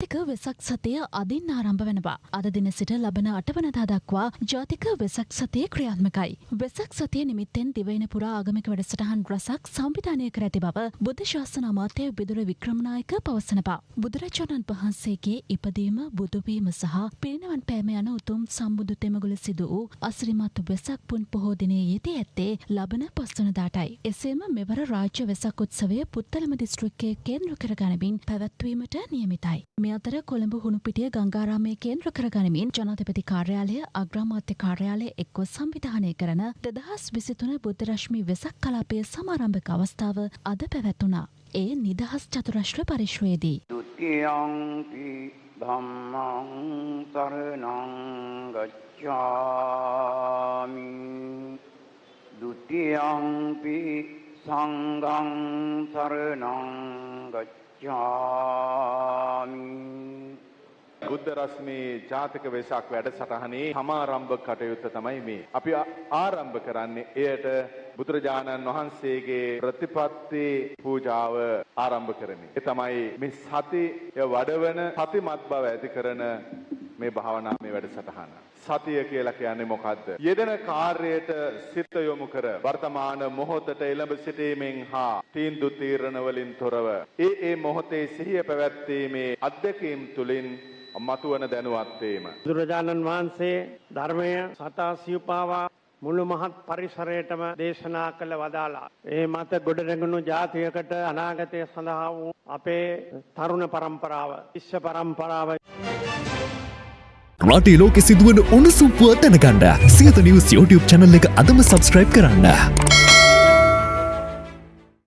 ජාතික වෙසක් සතිය අදින් ආරම්භ වෙනවා. අද දින සිට ලබන අටවනදා දක්වා ජාතික වෙසක් සතිය ක්‍රියාත්මකයි. වෙසක් සතිය නිමිත්තෙන් දිවයින පුරා ආගමික වැඩසටහන් රසක් සංවිධානය කර ඇති බව බුද්ධ ශාසන අමාත්‍ය විදුර වික්‍රමනායක පවසනවා. බුදුරජාණන් වහන්සේගේ ඉපදීම බුදුවීම සහ පිරිනවන් පෑම යන උතුම් සම්බුදු තෙමගුල සිදු වූ අසිරිමත් වෙසක් පුන් පොහෝ දිනේ යෙදී ඇත්තේ ලබන පස්වනදාටයි. එසේම මෙවර රාජ්‍ය වෙසක් උත්සවය පුත්තලම දිස්ත්‍රික්කයේ කේන්ද්‍ර කරගනිමින් පැවැත්වීමට නියමිතයි. මේ අතර කොළඹ හුණුපිටිය ගංගාරාමය කේන්ද්‍ර කරගනිමින් ජනාධිපති කාර්යාලය අග්‍රාමාත්‍ය කාර්යාලය එක්ව සංවිධානය කරන දෙදහස් විසිතුන බුද්ධරශ්මි වෙසක් කලාපය සමාරම්භක අවස්ථාව අද පැවැත්වුණා. ඒ නිදහස් චතුරශ්‍ර පරිශ්වයේදී. දුතියංපි ධම්මං සරණං ගච්ඡාමි ဒုတိ ယံ පි සංඝං සරණං ගච්ඡාමි බුද්ධ රශ්මී ජාතික වෙසක් වැඩසටහනේ සමාරම්භ කටයුත්ත තමයි මේ. අපි ආරම්භ කරන්නේ එයට බුදුරජාණන් වහන්සේගේ ප්‍රතිපත්ති පූජාව ආරම්භ කරමින්. ඒ තමයි මේ සතිය වඩවන සතිමත් බව ඇති කරන මේ භාවනාමය වැඩසටහන. සතිය කියලා කියන්නේ මොකද්ද? යෙදෙන කාර්යයට සිත යොමු කර වර්තමාන මොහොතට එළඹ සිටීමෙන් හා තීන්දුව තීරණ වලින් තොරව ඒ ඒ මොහොතේ සිහිය පැවැත්වීමේ අත්දැකීම් තුලින් මතුවන දැනුවත් වීම. බුදුරජාණන් වහන්සේ ධර්මය සතා සිව්පාවා මුළු මහත් පරිසරයටම දේශනා කළ වදාලා. ඒ මත ගොඩනැගුණු ජාතියකට අනාගතය සඳහා වූ අපේ තරුණ පරම්පරාව, ශිෂ්‍ය පරම්පරාව රටේ ලෝකෙ සිදුවන උණුසුම් පුවත් දැනගන්න සියත නිවස් YouTube channel එක අදම subscribe කරන්න.